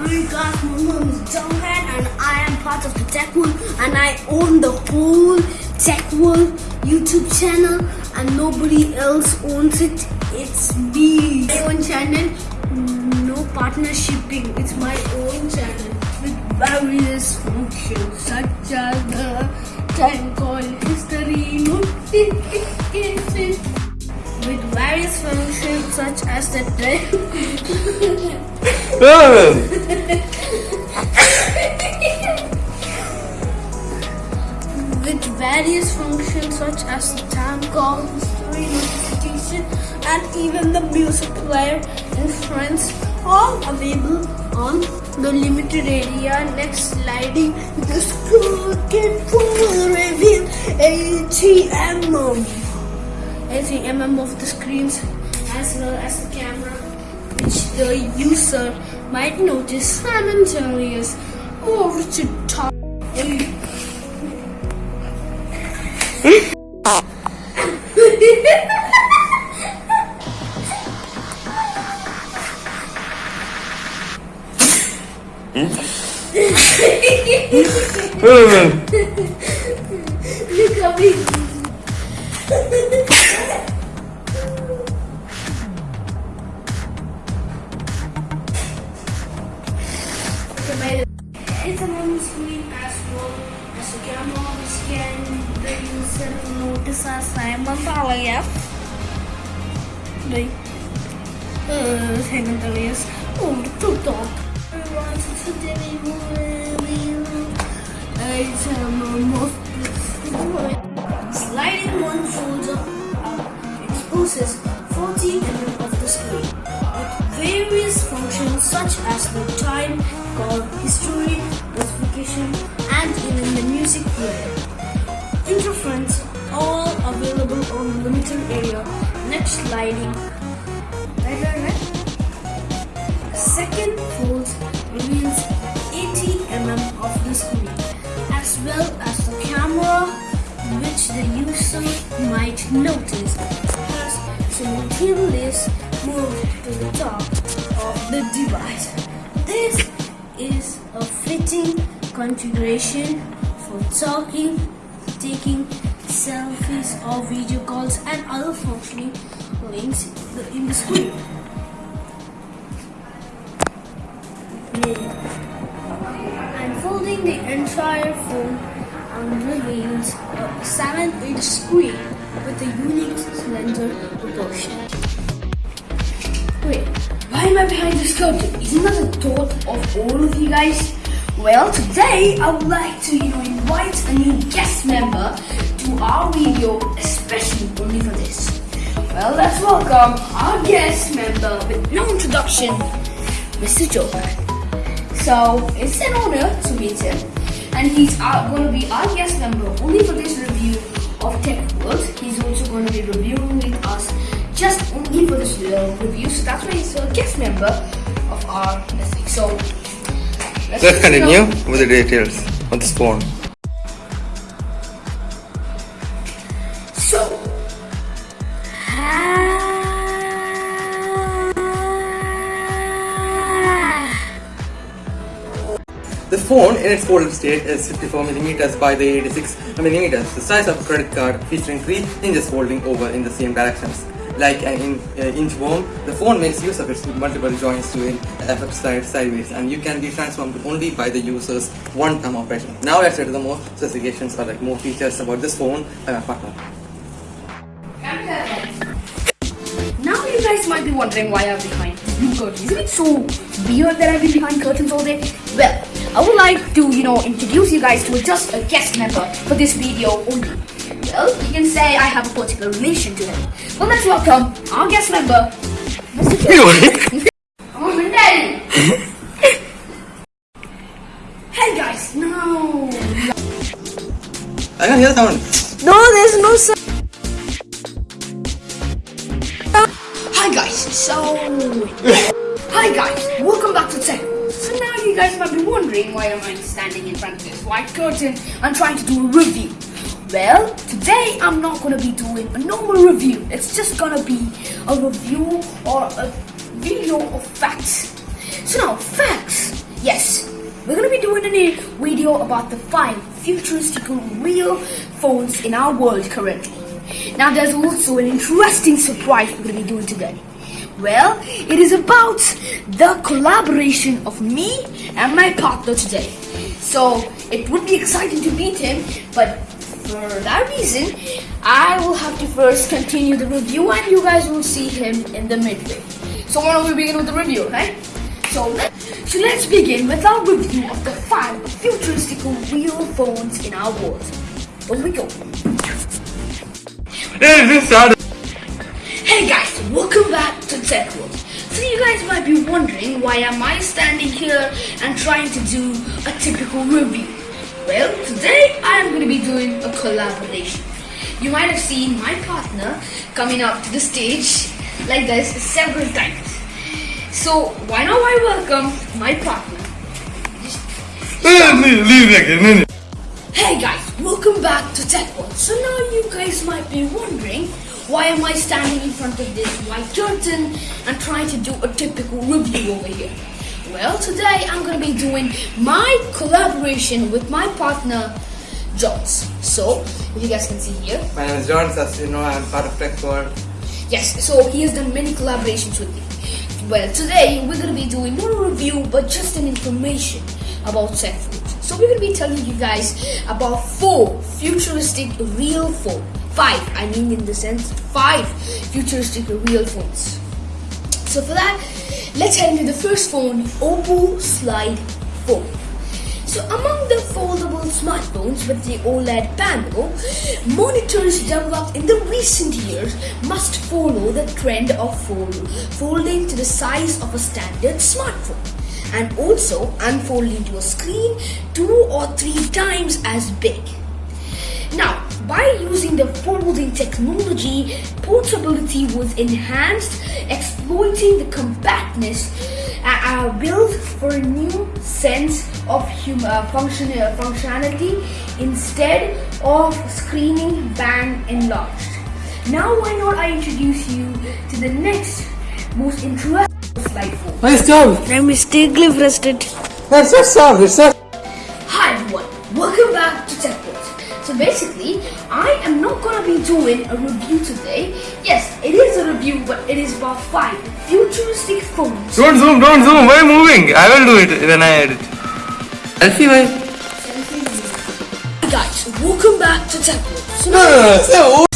Hi guys, my name is Jonghan and I am part of the Tech World and I own the whole Tech World YouTube channel and nobody else owns it. It's me. My own channel, no partnershiping. It's my own channel with various functions such as the time call history notification with various functions such as the with various functions such as the time call, history notification, and even the music player and friends, all available on the limited area. Next sliding, the screen can reveal 80 mm, 80 mm of the screens as well as the camera, which the user might notice San Antonio's over to top. Look at me. on the screen as well as the camera which can the user notice as Simon Talaya. Đây. Uh, Simon Talaya's over to top. Everyone, today we will player. Interference all available on the limited area. Next sliding. Right, right, right. Second fold reveals 80 mm of the screen as well as the camera which the user might notice has simultaneously moved to the top of the device. This is a fitting configuration for talking, taking selfies or video calls and other functioning links in the screen. I'm Unfolding the entire phone unreveals a 7-inch screen with a unique slender proportion. Wait, why am I behind this curtain? Isn't that the thought of all of you guys? Well, today I would like to, you know, invite a new guest member to our video, especially only for this. Well, let's welcome our guest member with no introduction, Mr. Joker. So it's an honor to meet him, and he's going to be our guest member only for this review of Tech World. He's also going to be reviewing with us just only for this uh, review. So that's why he's a guest member of our listing. So let's, Let's get to know- continue with the details on this phone. So. The phone in its folded state is 54 mm by the 86 mm, the size of a credit card featuring three hinges folding over in the same directions. Like an in, uh, inch the phone makes use of its multiple joints to in uh, effect slide sideways and you can be transformed only by the user's one thumb operation. Now let's get to the more specifications or like more features about this phone by my partner. Now you guys might be wondering why I'm behind blue curtains. Isn't it so weird that I've been behind curtains all day? Well, I would like to, you know, introduce you guys to just a guest member for this video only. Well, you can say I have a particular relation to him. Well, let's welcome our guest member, Mr. Joe. Oh, Mandel. Hey guys, no. I can hear someone. No, there's no sound. Hi guys, so Hi guys, welcome back to Tech. So now you guys might be wondering why am I standing in front of this white curtain and trying to do a review. Well, today I'm not gonna be doing a normal review. It's just gonna be a review or a video of facts. So now facts Yes, we're going to be doing a video about the five futuristic real phones in our world currently. Now there's also an interesting surprise we're going to be doing today. Well, it is about the collaboration of me and my partner today. So it would be exciting to meet him, but for that reason, I will have to first continue the review and you guys will see him in the midway. So why don't we begin with the review, right? So, so let's begin with our review of the five futuristic real phones in our world. Here we go. Hey guys, welcome back to Tech World. So you guys might be wondering why am I standing here and trying to do a typical review? Well, today I am going to be doing a collaboration. You might have seen my partner coming up to the stage like this several times. So why not I welcome my partner? Hey guys, welcome back to Tech World. So now you guys might be wondering why am I standing in front of this white curtain and trying to do a typical review over here? Well, today I'm gonna be doing my collaboration with my partner Jones. So, if you guys can see here, My name is John, as you know, I'm part of Tech World. Yes, so he has done many collaborations with me. Well, today we're gonna be doing not a review but just an information about tech food. So we're gonna be telling you guys about four futuristic real phone. Five, I mean in the sense five futuristic real phones. So for that, let's head into the first phone, Oppo Slide phone. So among the foldable smartphones with the OLED panel, monitors developed in the recent years must follow the trend of fold, folding to the size of a standard smartphone and also unfolding to a screen two or three times as big. Now, by using the folding technology, portability was enhanced, exploiting the compactness uh, uh, built for a new sense of hum- uh, function- uh, functionality instead of screening bang enlarged. Now, why not I introduce you to the next most interesting slide phone? Nice job. I'm mistakenly rested. That's not solved. It's not. Doing a review today. Yes, it is a review, but it is about five futuristic phones. Don't zoom, don't zoom. Why moving? I will do it when I edit. Selfie, why? Guys, welcome back to Tech World. So No, no, no.